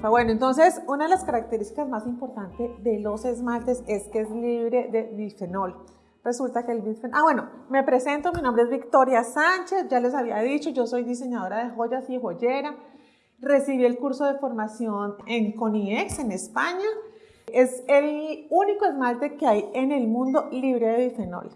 Bueno, entonces una de las características más importantes de los esmaltes es que es libre de bifenol. Resulta que el bifenol... Ah, bueno, me presento, mi nombre es Victoria Sánchez, ya les había dicho, yo soy diseñadora de joyas y joyera. Recibí el curso de formación en CONIEX en España. Es el único esmalte que hay en el mundo libre de bifenol.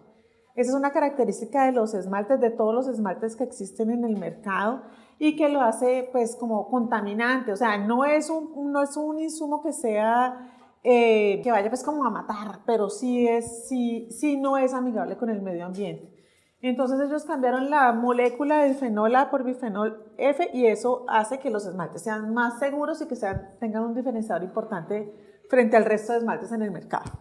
Esa es una característica de los esmaltes, de todos los esmaltes que existen en el mercado y que lo hace pues como contaminante, o sea, no es un, no es un insumo que sea, eh, que vaya pues como a matar, pero sí, es, sí, sí no es amigable con el medio ambiente. Entonces ellos cambiaron la molécula de fenol A por bifenol F y eso hace que los esmaltes sean más seguros y que sean, tengan un diferenciador importante frente al resto de esmaltes en el mercado.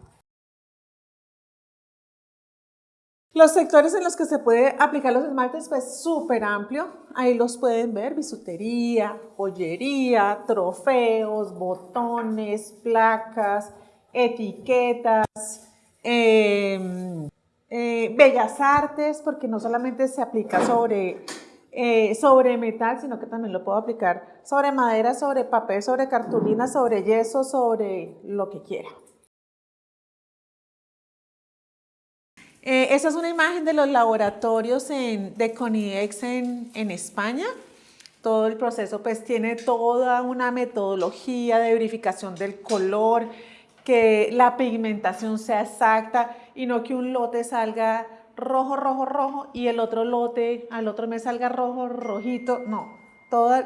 Los sectores en los que se puede aplicar los esmaltes, pues súper amplio. Ahí los pueden ver, bisutería, joyería, trofeos, botones, placas, etiquetas, em, eh, bellas artes, porque no solamente se aplica sobre, eh, sobre metal, sino que también lo puedo aplicar sobre madera, sobre papel, sobre cartulina, sobre yeso, sobre lo que quiera. Eh, esa es una imagen de los laboratorios de CONIEX en, España. Todo el proceso pues tiene toda una metodología de verificación del color, que la pigmentación sea exacta y no que un lote salga rojo, rojo, rojo y el otro lote al otro mes salga rojo, rojito. No,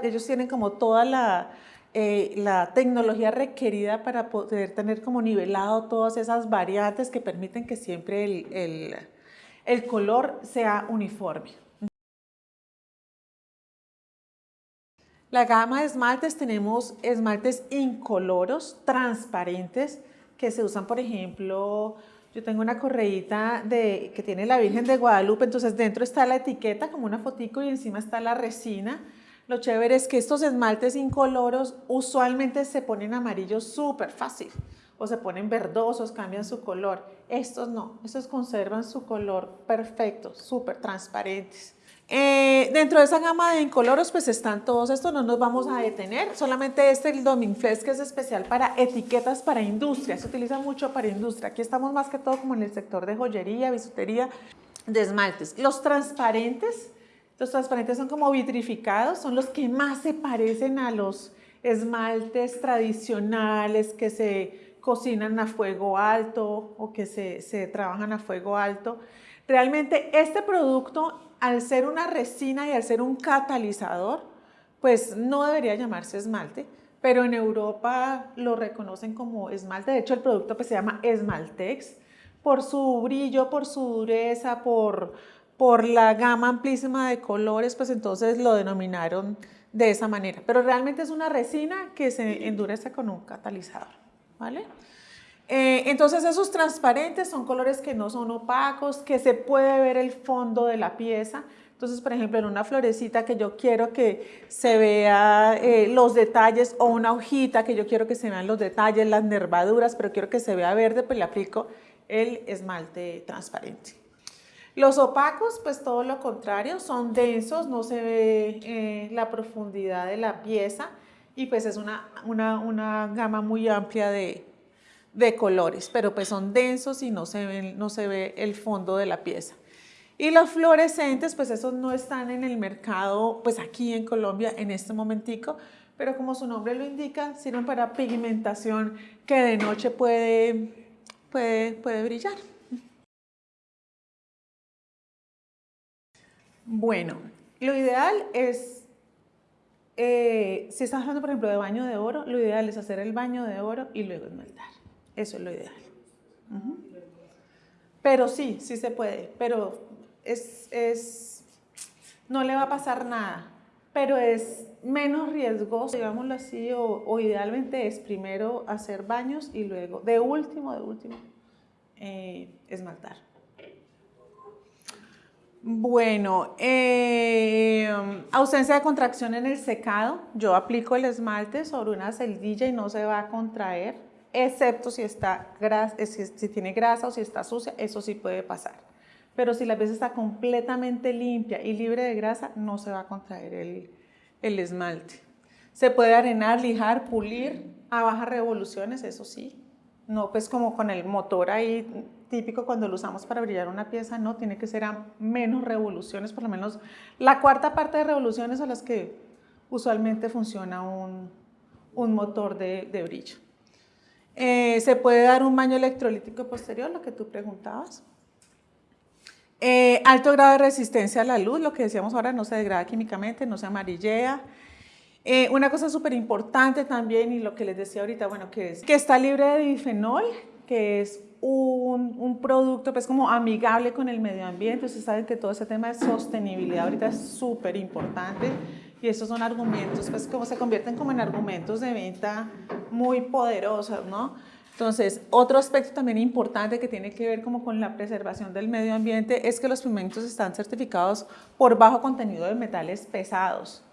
ellos tienen como toda la, eh, la tecnología requerida para poder tener como nivelado todas esas variantes que permiten que siempre el, el, color sea uniforme. La gama de esmaltes tenemos esmaltes incoloros, transparentes, que se usan, por ejemplo, yo tengo una correíta de, que tiene la Virgen de Guadalupe, entonces dentro está la etiqueta como una fotico y encima está la resina. Lo chévere es que estos esmaltes incoloros usualmente se ponen amarillos súper fácil o se ponen verdosos, cambian su color. Estos no, estos conservan su color perfecto, súper transparentes. Eh, dentro de esa gama de incoloros pues están todos estos, no nos vamos a detener, solamente este el Dominflex que es especial para etiquetas para industria, se utiliza mucho para industria, aquí estamos más que todo como en el sector de joyería, bisutería, de esmaltes. Los transparentes, los transparentes son como vitrificados, son los que más se parecen a los esmaltes tradicionales que se cocinan a fuego alto o que se, trabajan a fuego alto. Realmente este producto, al ser una resina y al ser un catalizador, pues no debería llamarse esmalte, pero en Europa lo reconocen como esmalte. De hecho, el producto pues, se llama Esmaltex por su brillo, por su dureza, por, por la gama amplísima de colores, pues entonces lo denominaron de esa manera. Pero realmente es una resina que se endurece con un catalizador, ¿vale? Eh, entonces esos transparentes son colores que no son opacos, que se puede ver el fondo de la pieza. Entonces, por ejemplo, en una florecita que yo quiero que se vea eh, los detalles o una hojita que yo quiero que se vean los detalles, las nervaduras, pero quiero que se vea verde, pues le aplico el esmalte transparente. Los opacos, pues todo lo contrario, son densos, no se ve eh, la profundidad de la pieza y pues es una, una, gama muy amplia de, colores, pero pues son densos y no se, no se ve el fondo de la pieza. Y los fluorescentes, pues esos no están en el mercado, pues aquí en Colombia en este momentico, pero como su nombre lo indica, sirven para pigmentación que de noche puede, puede, puede brillar. Bueno, lo ideal es, eh, si estás hablando por ejemplo de baño de oro, lo ideal es hacer el baño de oro y luego esmaltar. Eso es lo ideal. Pero sí, sí se puede, pero es, no le va a pasar nada, pero es menos riesgoso, digámoslo así, o, idealmente es primero hacer baños y luego, de último, de último, eh, esmaltar. Bueno, eh, ausencia de contracción en el secado. Yo aplico el esmalte sobre una celdilla y no se va a contraer, excepto si, está eh, si, tiene grasa o si está sucia, eso sí puede pasar. Pero si la pieza está completamente limpia y libre de grasa, no se va a contraer el, el esmalte. Se puede arenar, lijar, pulir a bajas revoluciones, eso sí. No pues como con el motor ahí típico cuando lo usamos para brillar una pieza, no, tiene que ser a menos revoluciones, por lo menos la cuarta parte de revoluciones a las que usualmente funciona un, motor de, brillo. Eh, se puede dar un baño electrolítico posterior, lo que tú preguntabas. Eh, alto grado de resistencia a la luz, lo que decíamos ahora, no se degrada químicamente, no se amarillea. Eh, una cosa súper importante también, y lo que les decía ahorita, bueno, que es que está libre de bifenol, que es un, producto pues como amigable con el medio ambiente. Ustedes saben que todo ese tema de sostenibilidad ahorita es súper importante y estos son argumentos pues como se convierten como en argumentos de venta muy poderosos, ¿no? Entonces, otro aspecto también importante que tiene que ver como con la preservación del medio ambiente es que los pigmentos están certificados por bajo contenido de metales pesados.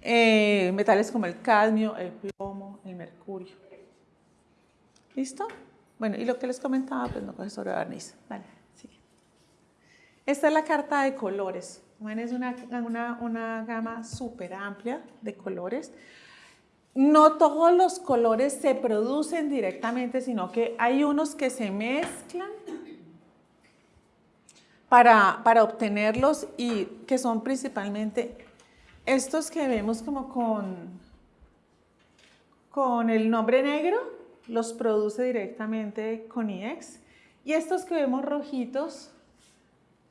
Eh, metales como el cadmio, el plomo, el mercurio. ¿Listo? Bueno, y lo que les comentaba, pues no coge sobre barniz. Vale, sigue. Esta es la carta de colores. Bueno, es una, una, una gama súper amplia de colores. No todos los colores se producen directamente, sino que hay unos que se mezclan para, para obtenerlos y que son principalmente estos que vemos como con, con el nombre negro, los produce directamente con IEX. Y estos que vemos rojitos,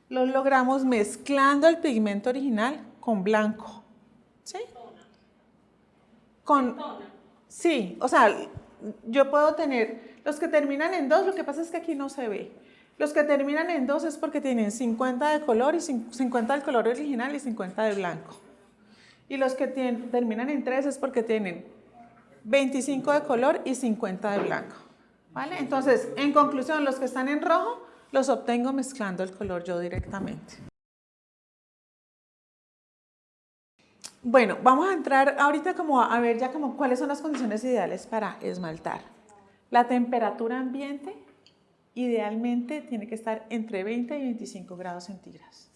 los logramos mezclando el pigmento original con blanco. ¿Sí? Con, sí, o sea, yo puedo tener los que terminan en dos, lo que pasa es que aquí no se ve. Los que terminan en dos es porque tienen 50 de color y 50 del color original y 50 de blanco. Y los que terminan en tres es porque tienen 25 de color y 50 de blanco. ¿Vale? Entonces, en conclusión, los que están en rojo los obtengo mezclando el color yo directamente. Bueno, vamos a entrar ahorita como a ver ya como cuáles son las condiciones ideales para esmaltar. La temperatura ambiente idealmente tiene que estar entre 20 y 25 grados centígrados.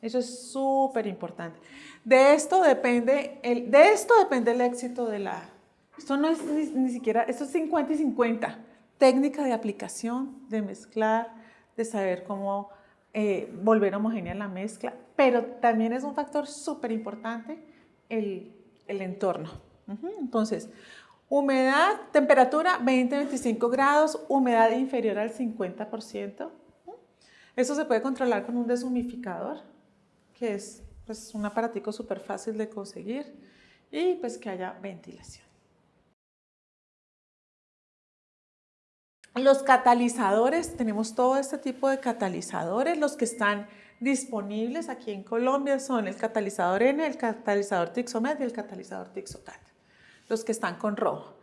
Eso es súper importante. De de esto depende el éxito de la... Esto no es ni, siquiera, esto es 50 y 50. Técnica de aplicación, de mezclar, de saber cómo eh, volver homogénea la mezcla, pero también es un factor súper importante el, entorno. Entonces, humedad, temperatura 20-25 grados, humedad inferior al 50%. Eso se puede controlar con un deshumificador, que es pues, un aparatico súper fácil de conseguir y pues que haya ventilación. Los catalizadores, tenemos todo este tipo de catalizadores, los que están disponibles aquí en Colombia son el catalizador N, el catalizador Tixomet y el catalizador Tixocat, los que están con rojo.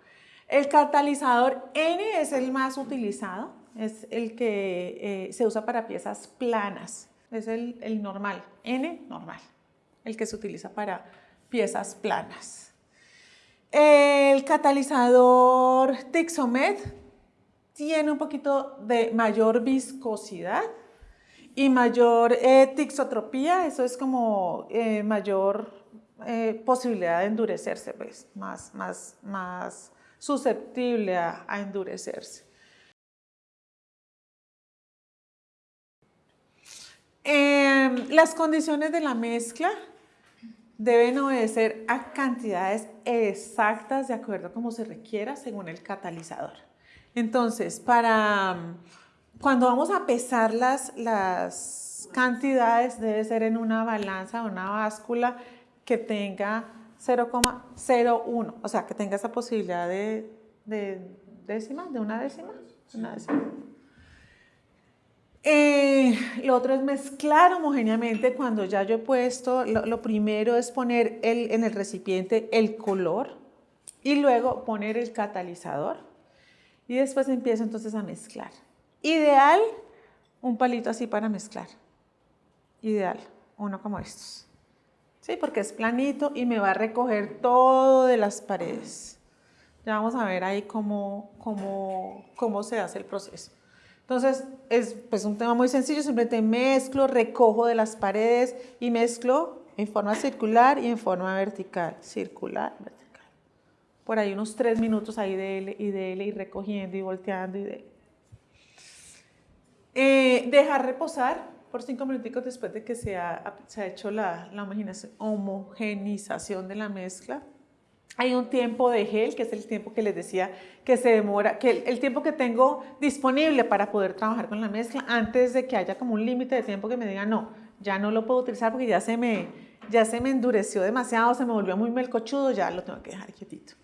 El catalizador N es el más utilizado, es el que eh, se usa para piezas planas, es el, el normal, N normal, el que se utiliza para piezas planas. El catalizador Tixomet tiene un poquito de mayor viscosidad, y mayor eh, tixotropía, eso es como eh, mayor eh, posibilidad de endurecerse, pues, más, más, más susceptible a, endurecerse. Em, las condiciones de la mezcla deben obedecer a cantidades exactas de acuerdo a como se requiera según el catalizador. Entonces, para cuando vamos a pesar las, las cantidades, debe ser en una balanza o una báscula que tenga 0,01, o sea, que tenga esa posibilidad de, décima, de una décima. Una décima. Eh, lo otro es mezclar homogéneamente cuando ya yo he puesto, lo, lo primero es poner el, en el recipiente el color y luego poner el catalizador y después empiezo entonces a mezclar. Ideal, un palito así para mezclar. Ideal, uno como estos. ¿Sí? Porque es planito y me va a recoger todo de las paredes. Ya vamos a ver ahí cómo, cómo, cómo se hace el proceso. Entonces, es pues, un tema muy sencillo, simplemente mezclo, recojo de las paredes y mezclo en forma circular y en forma vertical. Circular, vertical. Por ahí unos tres minutos ahí de él y de él y recogiendo y volteando y de eh, dejar reposar por cinco minutos después de que se ha, se ha hecho la, la homogenización de la mezcla. Hay un tiempo de gel, que es el tiempo que les decía que se demora, que el, el, tiempo que tengo disponible para poder trabajar con la mezcla antes de que haya como un límite de tiempo que me diga no, ya no lo puedo utilizar porque ya se me, ya se me endureció demasiado, se me volvió muy melcochudo, ya lo tengo que dejar quietito.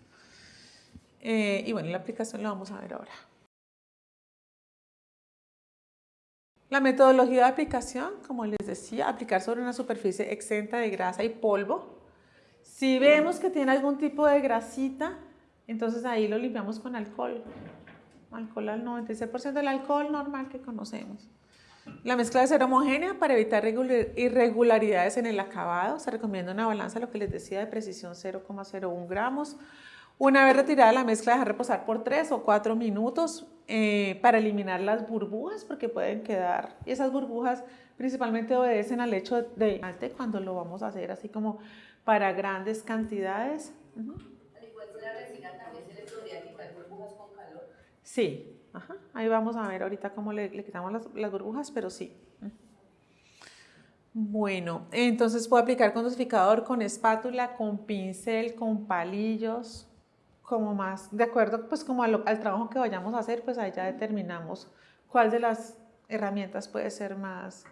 Eh, y bueno, la aplicación la vamos a ver ahora. La metodología de aplicación, como les decía, aplicar sobre una superficie exenta de grasa y polvo. Si vemos que tiene algún tipo de grasita, entonces ahí lo limpiamos con alcohol. Alcohol al 96% del alcohol normal que conocemos. La mezcla debe ser homogénea para evitar irregularidades en el acabado. Se recomienda una balanza, lo que les decía, de precisión 0,01 gramos. Una vez retirada la mezcla, dejar reposar por 3 o 4 minutos eh, para eliminar las burbujas, porque pueden quedar. Y esas burbujas principalmente obedecen al hecho de alte cuando lo vamos a hacer así como para grandes cantidades. Al igual que la resina también se le podría quitar burbujas con calor. Sí, Ajá. ahí vamos a ver ahorita cómo le, le quitamos las, las burbujas, pero sí. Bueno, entonces puedo aplicar con dosificador, con espátula, con pincel, con palillos, como más, de acuerdo pues como al trabajo que vayamos a hacer, pues ahí ya determinamos cuál de las herramientas puede ser más,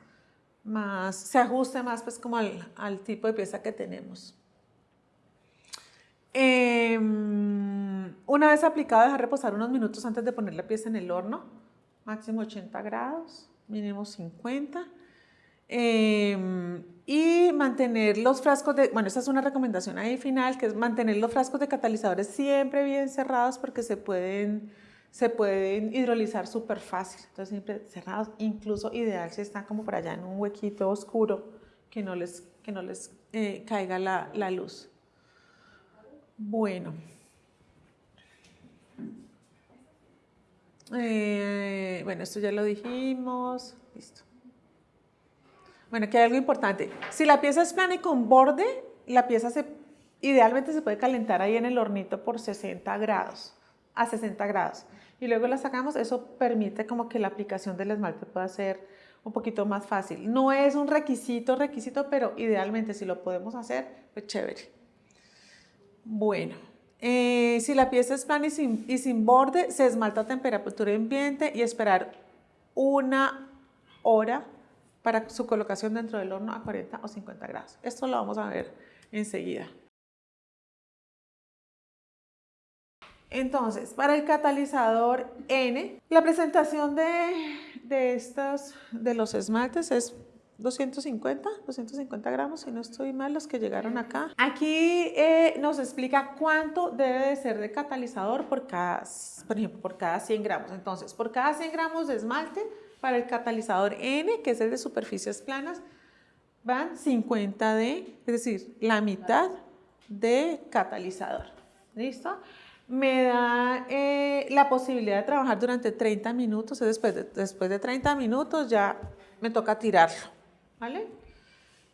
más se ajuste más pues como al, al tipo de pieza que tenemos. Eh, una vez aplicado, dejar reposar unos minutos antes de poner la pieza en el horno, máximo 80 grados, mínimo 50. Eh, y mantener los frascos de, bueno, esta es una recomendación ahí final, que es mantener los frascos de catalizadores siempre bien cerrados porque se pueden, se pueden hidrolizar súper fácil. Entonces siempre cerrados, incluso ideal si están como por allá en un huequito oscuro que no les, que no les eh, caiga la, la luz. Bueno. Eh, bueno, esto ya lo dijimos. Listo. Bueno, aquí hay algo importante. Si la pieza es plana y con borde, la pieza se, idealmente se puede calentar ahí en el hornito por 60 grados, a 60 grados. Y luego la sacamos, eso permite como que la aplicación del esmalte pueda ser un poquito más fácil. No es un requisito, requisito, pero idealmente si lo podemos hacer, pues chévere. Bueno, eh, si la pieza es plana y sin, y sin borde, se esmalta a temperatura ambiente y esperar una hora para su colocación dentro del horno a 40 o 50 grados. Esto lo vamos a ver enseguida. Entonces, para el catalizador N, la presentación de, de, estos, de los esmaltes es 250, 250 gramos, si no estoy mal, los que llegaron acá. Aquí eh, nos explica cuánto debe de ser de catalizador por cada, por ejemplo, por cada 100 gramos. Entonces, por cada 100 gramos de esmalte, para el catalizador N, que es el de superficies planas, van 50 de, es decir, la mitad de catalizador. ¿Listo? Me da eh, la posibilidad de trabajar durante 30 minutos, después de, después de 30 minutos ya me toca tirarlo, ¿vale?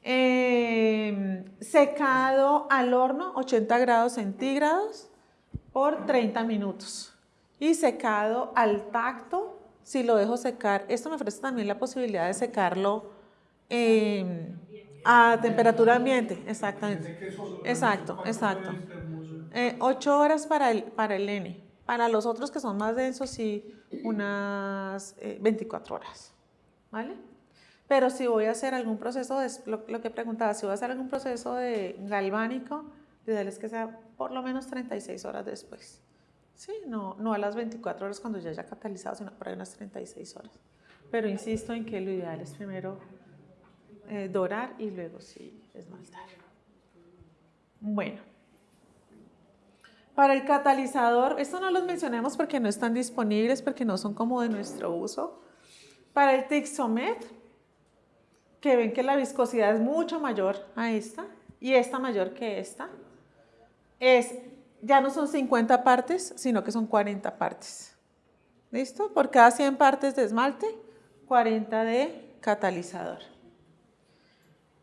Eh, secado al horno, 80 grados centígrados por 30 minutos. Y secado al tacto, si lo dejo secar, esto me ofrece también la posibilidad de secarlo eh, a temperatura ambiente, exactamente. Exacto, exacto. Eh, ocho horas para el, para el N. Para los otros que son más densos, sí, unas 24 eh, horas. ¿Vale? Pero si voy a hacer algún proceso, de, lo, que preguntaba, si voy a hacer algún proceso de galvánico, es que sea por lo menos 36 horas después. Sí, no, no a las 24 horas cuando ya haya catalizado, sino por ahí unas 36 horas. Pero insisto en que lo ideal es primero eh, dorar y luego sí esmaltar. Bueno. Para el catalizador, esto no los mencionemos porque no están disponibles, porque no son como de nuestro uso. Para el Tixomet, que ven que la viscosidad es mucho mayor a esta y esta mayor que esta, es ya no son 50 partes, sino que son 40 partes. ¿Listo? Por cada 100 partes de esmalte, 40 de catalizador.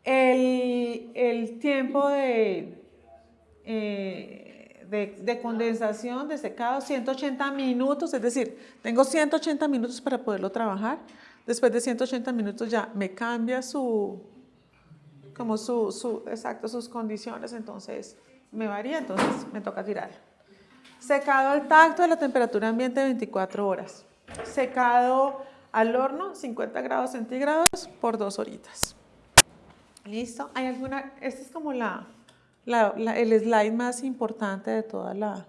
El, tiempo de, eh, de, condensación, de secado, 180 minutos, es decir, tengo 180 minutos para poderlo trabajar. Después de 180 minutos ya me cambia su, como su, su, exacto, sus condiciones, entonces me varía, entonces me toca tirarlo. Secado al tacto a la temperatura ambiente 24 horas. Secado al horno 50 grados centígrados por dos horitas. ¿Listo? ¿Hay alguna? Esta es como la, el slide más importante de toda la,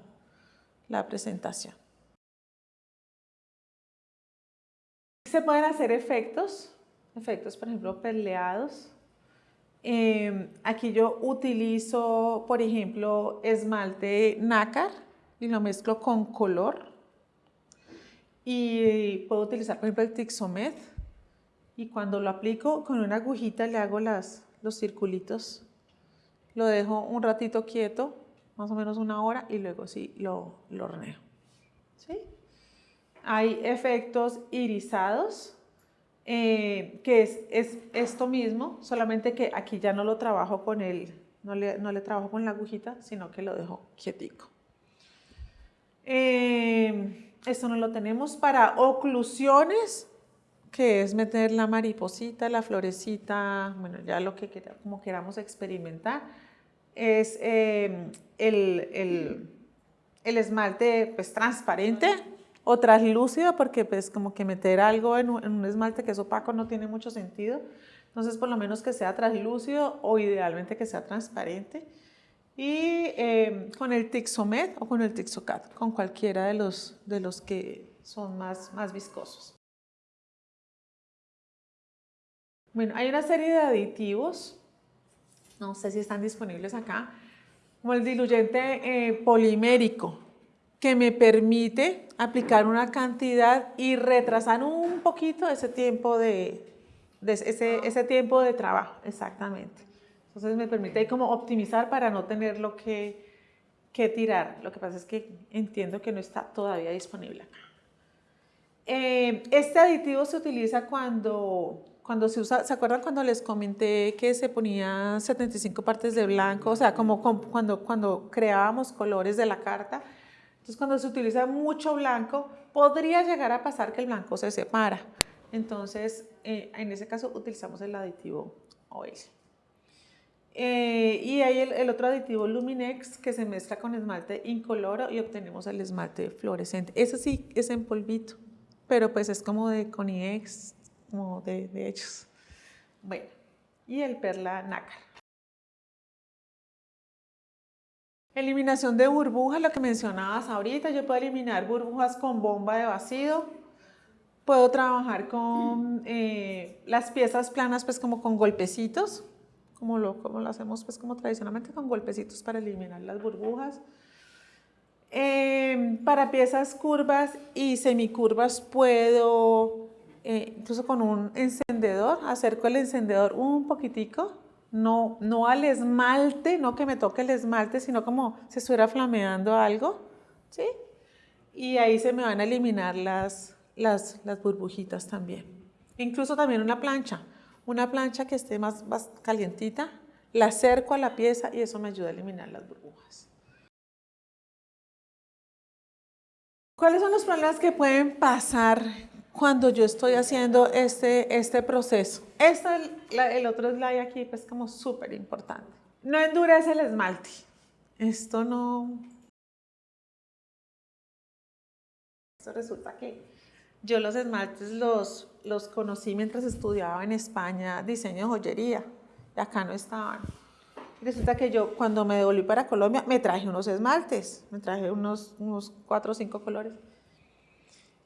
la presentación. Se pueden hacer efectos, efectos por ejemplo perleados. Em, aquí yo utilizo, por ejemplo, esmalte nácar y lo mezclo con color. Y puedo utilizar, por ejemplo, el Tixomed. Y cuando lo aplico con una agujita le hago las, los circulitos lo dejo un ratito quieto, más o menos una hora, y luego sí lo, lo horneo. ¿Sí? Hay efectos irisados, eh, que es, es, esto mismo, solamente que aquí ya no lo trabajo con el, no le, no le trabajo con la agujita, sino que lo dejo quietico. Eh, esto no lo tenemos para oclusiones, que es meter la mariposita, la florecita, bueno, ya lo que como queramos experimentar, es em, el, esmalte pues transparente o translúcido, porque pues como que meter algo en un, esmalte que es opaco no tiene mucho sentido, entonces por lo menos que sea translúcido o idealmente que sea transparente. Y em, con el Tixomed o con el Tixocat, con cualquiera de los, de los que son más, más viscosos. Bueno, hay una serie de aditivos, no sé si están disponibles acá, como el diluyente eh, polimérico, que me permite aplicar una cantidad y retrasar un poquito ese tiempo de, ese, ese, tiempo de trabajo, exactamente. Entonces me permite como optimizar para no tenerlo que, que tirar. Lo que pasa es que entiendo que no está todavía disponible acá. Eh, este aditivo se utiliza cuando cuando se usa, ¿se acuerdan cuando les comenté que se ponía 75 partes de blanco? O sea, como cuando, cuando creábamos colores de la carta. Entonces, cuando se utiliza mucho blanco, podría llegar a pasar que el blanco se separa. Entonces, eh, en ese caso, utilizamos el aditivo oil. Eh, y hay el, otro aditivo Luminex que se mezcla con esmalte incoloro y obtenemos el esmalte fluorescente. Ese sí es en polvito, pero pues es como de Coniex, como de, de hechos. Bueno, y el perla nácar. Eliminación de burbujas, lo que mencionabas ahorita, yo puedo eliminar burbujas con bomba de vacío, puedo trabajar con eh, las piezas planas pues como con golpecitos, como lo, como lo hacemos pues como tradicionalmente con golpecitos para eliminar las burbujas. Eh, para piezas curvas y semicurvas puedo eh, incluso con un encendedor, acerco el encendedor un poquitico, no, no al esmalte, no que me toque el esmalte, sino como si estuviera flameando algo, ¿sí? Y ahí se me van a eliminar las, las, las burbujitas también. Incluso también una plancha, una plancha que esté más, más calientita, la acerco a la pieza y eso me ayuda a eliminar las burbujas. ¿Cuáles son los problemas que pueden pasar cuando yo estoy haciendo este, este proceso. Este, el otro slide aquí, pues como súper importante. No endurece el esmalte. Esto no... Esto resulta que yo los esmaltes los, los conocí mientras estudiaba en España diseño de joyería. Y acá no estaban. resulta que yo cuando me devolví para Colombia me traje unos esmaltes. Me traje unos, unos cuatro o cinco colores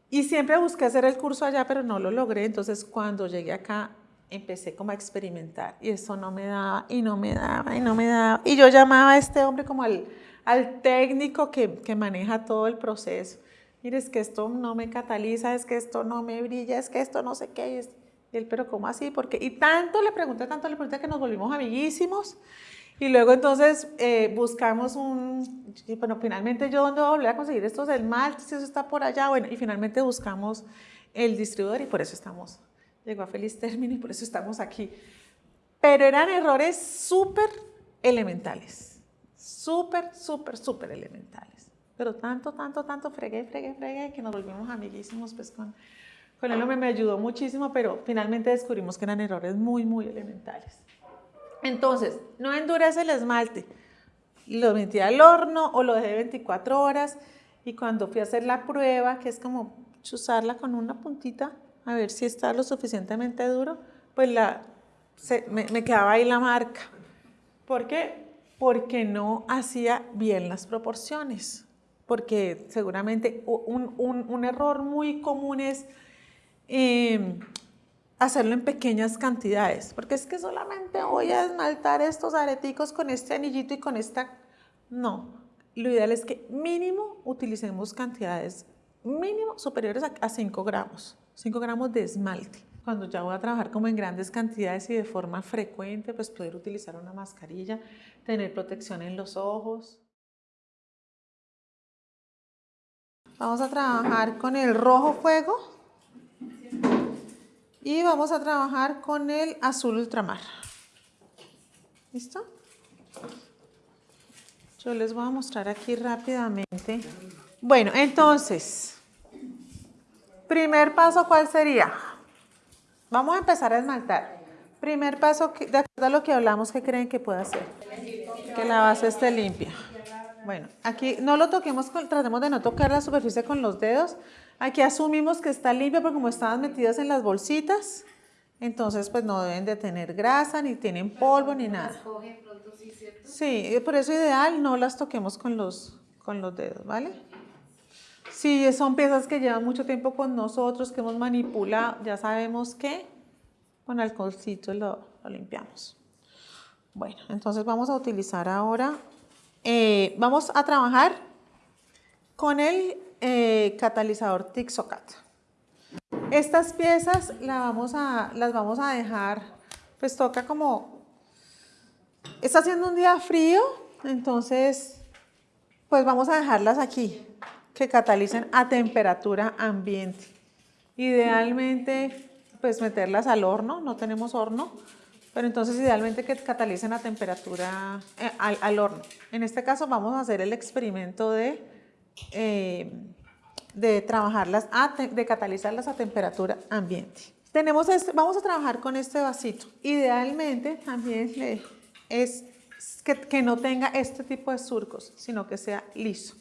y siempre busqué hacer el curso allá, pero no lo logré. Entonces, cuando llegué acá, empecé como a experimentar. Y eso no me daba, y no me daba, y no me daba. Y yo llamaba a este hombre como al, al técnico que, que maneja todo el proceso. Mire, es que esto no me cataliza, es que esto no me brilla, es que esto no sé qué. Y él, pero ¿cómo así? Porque, y tanto le pregunté, tanto le pregunté que nos volvimos amiguísimos. Y luego entonces eh, buscamos un, bueno, finalmente yo dónde voy a volver a conseguir estos esmaltes, eso está por allá, bueno, y finalmente buscamos el distribuidor y por eso estamos, llegó a feliz término y por eso estamos aquí. Pero eran errores súper elementales, súper, súper, súper elementales. Pero tanto, tanto, tanto fregué, fregué, fregué, que nos volvimos amiguísimos pues con, con hombre. Me ayudó muchísimo, pero finalmente descubrimos que eran errores muy, muy elementales. Entonces, no endurece el esmalte. Lo metí al horno o lo dejé 24 horas y cuando fui a hacer la prueba, que es como chuzarla con una puntita, a ver si está lo suficientemente duro, pues la, me, quedaba ahí la marca. ¿Por qué? Porque no hacía bien las proporciones porque seguramente un, error muy común es em, hacerlo en pequeñas cantidades, porque es que solamente voy a esmaltar estos areticos con este anillito y con esta... No, lo ideal es que mínimo utilicemos cantidades mínimo superiores a, 5 gramos, 5 gramos de esmalte. Cuando ya voy a trabajar como en grandes cantidades y de forma frecuente, pues poder utilizar una mascarilla, tener protección en los ojos. Vamos a trabajar con el rojo fuego y vamos a trabajar con el azul ultramar. ¿Listo? Yo les voy a mostrar aquí rápidamente. Bueno, entonces, primer paso, ¿cuál sería? Vamos a empezar a esmaltar. Primer paso, de acuerdo a lo que hablamos, ¿qué creen que puede hacer? Que la base esté limpia. Bueno, aquí no lo toquemos, tratemos de no tocar la superficie con los dedos. Aquí asumimos que está limpia porque como estaban metidas en las bolsitas, entonces pues no deben de tener grasa, ni tienen polvo, ni nada. Sí, por eso ideal no las toquemos con los, con los dedos, ¿vale? Si son piezas que llevan mucho tiempo con nosotros, que hemos manipulado, ya sabemos que con alcoholcito lo, lo limpiamos. Bueno, entonces vamos a utilizar ahora eh, vamos a trabajar con el eh, catalizador Tixocat. Estas piezas las vamos a dejar, pues toca como, está haciendo un día frío, entonces pues vamos a dejarlas aquí, que catalicen a temperatura ambiente. Idealmente pues meterlas al horno, no tenemos horno, pero entonces idealmente que catalicen a temperatura eh, al, horno. En este caso vamos a hacer el experimento de, eh, de trabajarlas, de catalizarlas a temperatura ambiente. Tenemos este, vamos a trabajar con este vasito. Idealmente también es que, que, no tenga este tipo de surcos, sino que sea liso.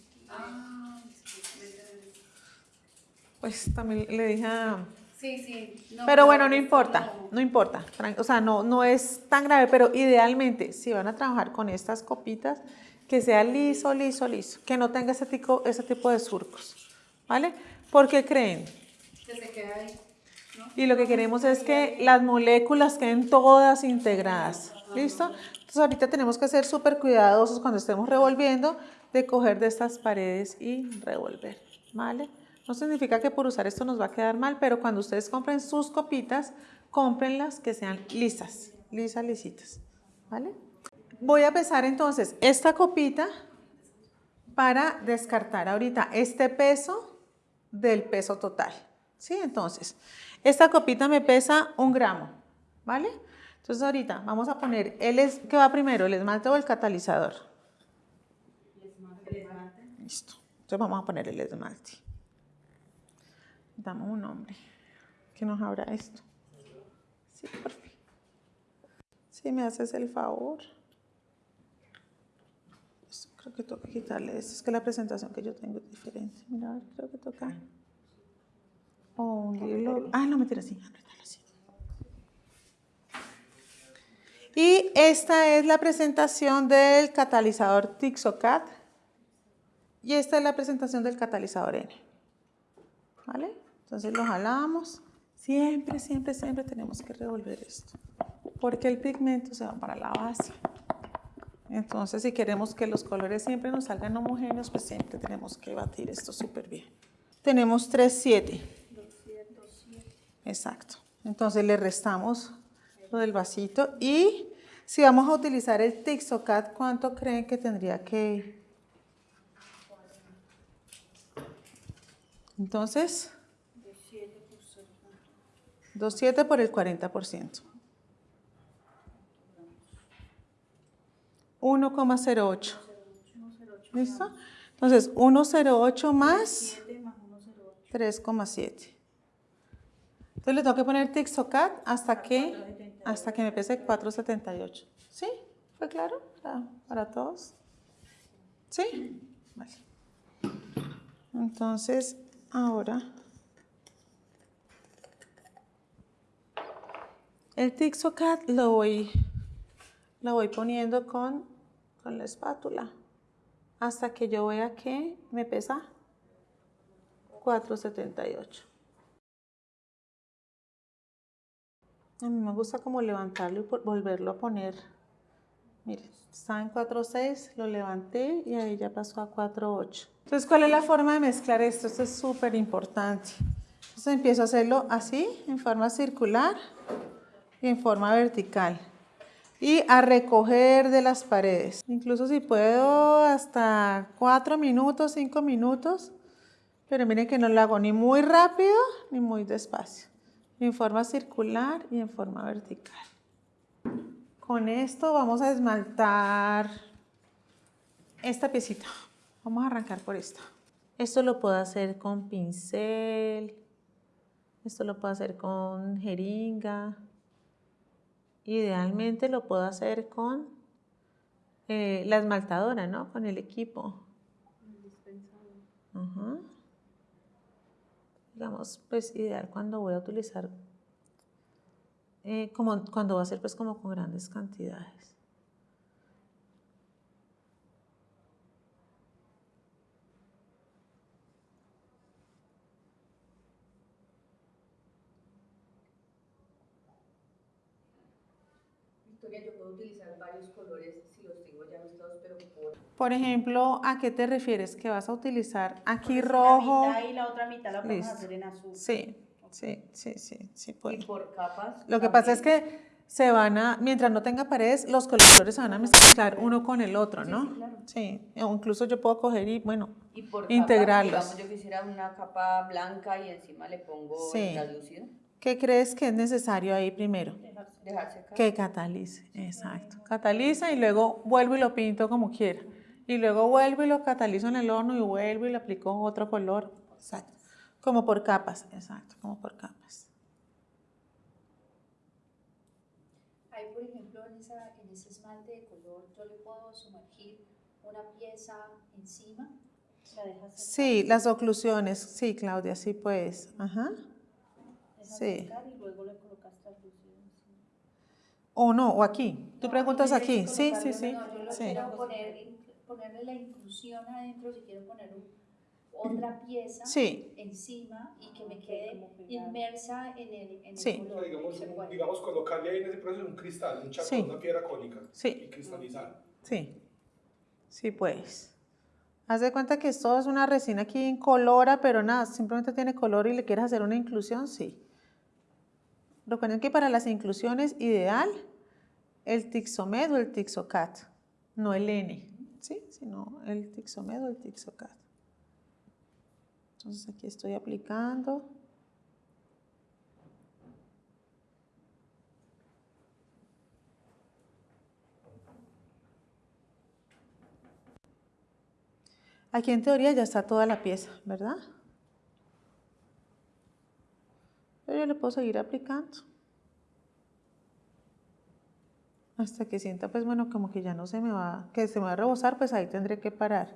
Pues también le dije a Sí, sí. pero bueno, no importa, no importa. O sea, no, no es tan grave, pero idealmente, si van a trabajar con estas copitas, que sea liso, liso, liso, que no tenga ese tipo, ese tipo de surcos, ¿vale? ¿Por qué creen? Que se ahí. Y lo que queremos es que las moléculas queden todas integradas, ¿listo? Entonces ahorita tenemos que ser súper cuidadosos cuando estemos revolviendo de coger de estas paredes y revolver, ¿vale? No significa que por usar esto nos va a quedar mal, pero cuando ustedes compren sus copitas, cómprenlas que sean lisas, lisas, lisitas, ¿vale? Voy a pesar entonces esta copita para descartar ahorita este peso del peso total, ¿sí? Entonces, esta copita me pesa un gramo, ¿vale? Entonces ahorita vamos a poner, el ¿qué va primero, el esmalte o el catalizador? El esmalte. Listo, entonces vamos a poner el esmalte. Damos un nombre que nos abra esto. Sí, por fin. Si me haces el favor. Creo que toca quitarle esto. Es que la presentación que yo tengo es diferente. Mira, creo que toca. O libro. Ah, no, sí. así. Y esta es la presentación del catalizador Tixocat. Y esta es la presentación del catalizador N. ¿Vale? Entonces lo jalamos. Siempre, siempre, siempre tenemos que revolver esto. Porque el pigmento se va para la base. Entonces, si queremos que los colores siempre nos salgan homogéneos, pues siempre tenemos que batir esto súper bien. Tenemos 3, 7. Exacto. Entonces le restamos lo del vasito y si vamos a utilizar el Tixocat, ¿cuánto creen que tendría que Entonces, 2,7 por el 40%. 1,08. ¿Listo? Entonces, 108 más 7 más 108. 3,7. Entonces le tengo que poner Tixocat hasta que, hasta que me pese 4,78. ¿Sí? ¿Fue claro para, para todos? ¿Sí? Vale. Entonces, ahora... El Tixocat lo voy, lo voy poniendo con, con la espátula hasta que yo vea que me pesa 478. A mí me gusta como levantarlo y volverlo a poner. Mire, estaba en 4.6, lo levanté y ahí ya pasó a 4.8. Entonces, ¿cuál es la forma de mezclar esto? Esto es súper importante. Entonces empiezo a hacerlo así, en forma circular y en forma vertical. Y a recoger de las paredes. Incluso si puedo hasta 4 minutos, 5 minutos. Pero miren que no lo hago ni muy rápido ni muy despacio. En forma circular y en forma vertical. Con esto vamos a esmaltar esta piecita. Vamos a arrancar por esta. Esto lo puedo hacer con pincel. Esto lo puedo hacer con jeringa. Idealmente lo puedo hacer con eh, la esmaltadora, ¿no? Con el equipo. Ajá. Digamos, pues ideal cuando voy a utilizar, eh, como cuando va a ser pues como con grandes cantidades. Varios colores si los tengo ya mezclados, pero por... Por ejemplo, ¿a qué te refieres? Que vas a utilizar aquí Pues rojo. La mitad y la otra mitad la podemos Listo. hacer en azul. Sí, sí, sí, sí, sí Y puedo. por capas. Lo que pasa es que se van a, mientras no tenga paredes, los colores se van a mezclar uno con el otro, ¿no? sí, claro. Sí, o incluso yo puedo coger y, bueno, Y por integrarlos. Capas, digamos, yo quisiera una capa blanca y encima le pongo Sí. el translúcido. ¿Qué crees que es necesario ahí primero? Dejar secar. Que catalice, exacto. Cataliza y luego vuelvo y lo pinto como quiera. Y luego vuelvo y lo catalizo en el horno y vuelvo y le aplico otro color. Exacto. Como por capas, exacto, como por capas. Ahí, por ejemplo, en, esa, en ese esmalte de color, yo le puedo sumergir una pieza encima. La dejas secar, Sí, las oclusiones, sí, Claudia, sí pues. Ajá. Sí. secar y luego le colocas translucido encima. O no, o aquí. Tú No, preguntas aquí que Sí, sí, sí. No, yo lo sí. quiero poner, ponerle la inclusión adentro, si quiero poner un- otra pieza Sí. encima y que me quede inmersa en el, en el Sí. color. digamos, se un- puede. digamos, colocarle ahí en ese proceso un cristal, un chaco, Sí. una piedra cónica Sí. y cristalizar. Sí, sí pues. Haz de cuenta que esto es una resina aquí incolora, pero nada, simplemente tiene color y le quieres hacer una inclusión, sí. Recuerden que para las inclusiones ideal el Tixomed o el Tixocat, no el N, ¿sí? Sino el Tixomed o el Tixocat. Entonces aquí estoy aplicando. Aquí en teoría ya está toda la pieza, ¿verdad? Pero yo le puedo seguir aplicando. Hasta que sienta, pues bueno, como que ya no se me va, que se me va a rebosar, pues ahí tendré que parar.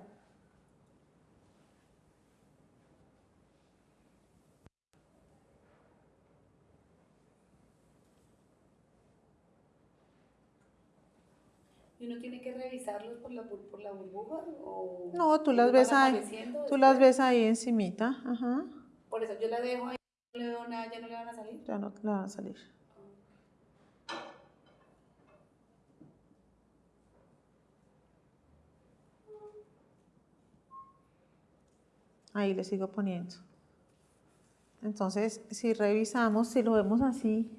¿Y uno tiene que revisarlos por la, por la burbuja? O No, tú las ves ahí, tú las ves ahí encimita, ajá. Por eso yo la dejo ahí, le ya no le van a salir. Ya no le van a salir. Ahí le sigo poniendo. Entonces, si revisamos, si lo vemos así,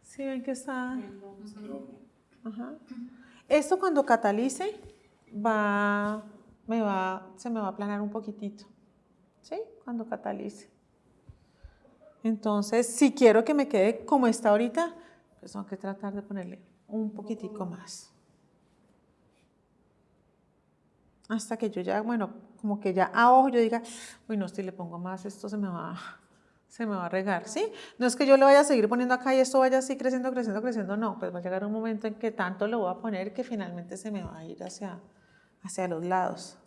si ven que está... Ajá. Esto cuando catalice, va, me va, se me va a aplanar un poquitito. ¿Sí? Cuando catalice. Entonces, si quiero que me quede como está ahorita, pues tengo que tratar de ponerle un poquitico más. hasta que yo ya, bueno, como que ya a ojo yo diga, uy, no, si le pongo más, esto se me va, se me va a regar, ¿sí? No es que yo le vaya a seguir poniendo acá y esto vaya así creciendo, creciendo, creciendo, no, pues va a llegar un momento en que tanto lo voy a poner que finalmente se me va a ir hacia, hacia los lados.